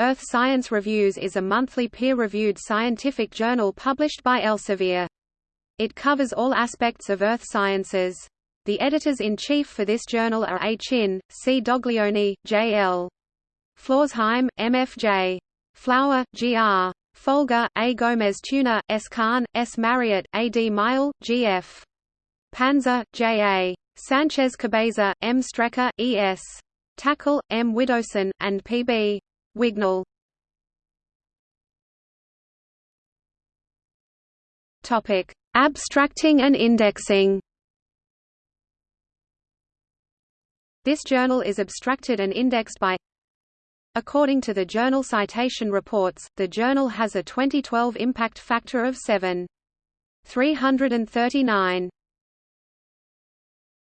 Earth Science Reviews is a monthly peer-reviewed scientific journal published by Elsevier. It covers all aspects of Earth sciences. The editors-in-chief for this journal are A. Chin, C. Doglioni, J. L. Florsheim, M.F.J. Flower, G.R. Foulger, A. Gomez Tuena, S. Khan, S. Marriott, A. D. Miall, G.F. Panza, J. A. Sanchez Cabeza, M. Strecker, E. S. Takle, M. Widdowson, and P. B. Wignall. Topic: Abstracting and indexing. This journal is abstracted and indexed by According to the Journal Citation Reports, the journal has a 2012 impact factor of 7.339.